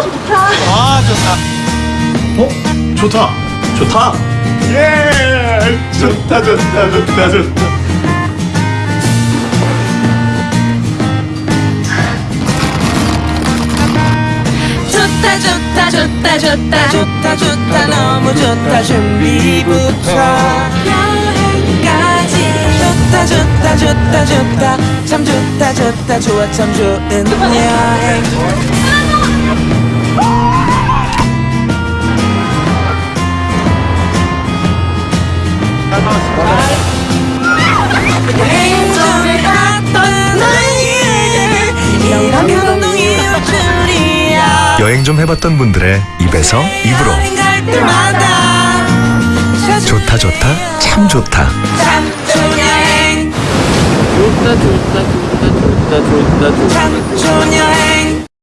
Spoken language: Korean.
아 좋다. 어? 좋다. 좋다. 예. 좋다 좋다 좋다 좋다. 좋다 좋다 좋다 좋다 좋다 좋다 너무 좋다 준비부터 여행까지 좋다 좋다 좋다 좋다 참 좋다 좋다 좋아 참 좋은 여행 여행 좀 갔던 나에게 이런 감동이 올 줄이야 여행 좀 해봤던 분들의 입에서 입으로 좋다 좋다 참 좋다 참 좋은 여행 좋다 좋다 좋다 좋다 좋다 좋다. 참 좋은